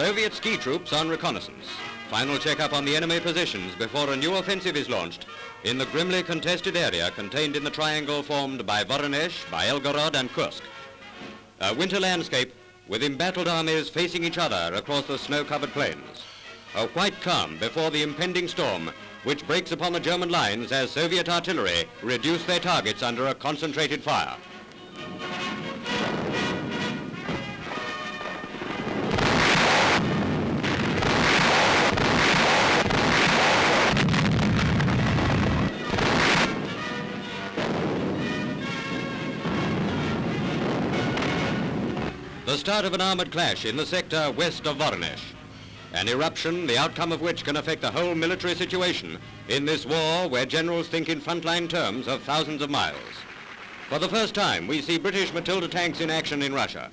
Soviet ski troops on reconnaissance. Final checkup on the enemy positions before a new offensive is launched in the grimly contested area contained in the triangle formed by Voronezh, by Belgorod and Kursk. A winter landscape with embattled armies facing each other across the snow-covered plains. A white calm before the impending storm which breaks upon the German lines as Soviet artillery reduce their targets under a concentrated fire. The start of an armored clash in the sector west of Voronezh. An eruption, the outcome of which can affect the whole military situation in this war where generals think in frontline terms of thousands of miles. For the first time, we see British Matilda tanks in action in Russia.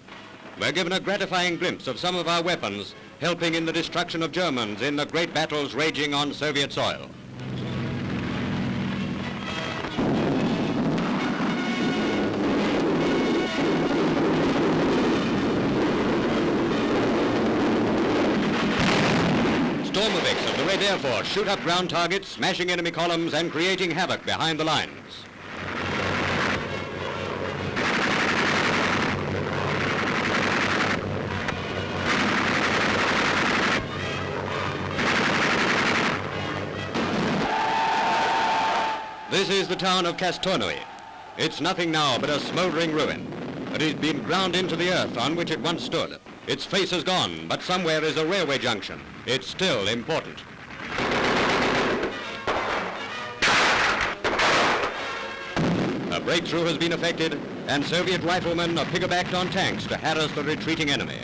We're given a gratifying glimpse of some of our weapons helping in the destruction of Germans in the great battles raging on Soviet soil. Stormoviks of the Red Air Force shoot up ground targets, smashing enemy columns and creating havoc behind the lines. This is the town of Kastornoy. It's nothing now but a smoldering ruin. It has been ground into the earth on which it once stood. Its face is gone, but somewhere is a railway junction. It's still important. A breakthrough has been effected, and Soviet riflemen are piggybacked on tanks to harass the retreating enemy.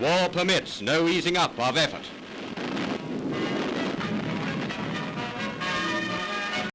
War permits no easing up of effort.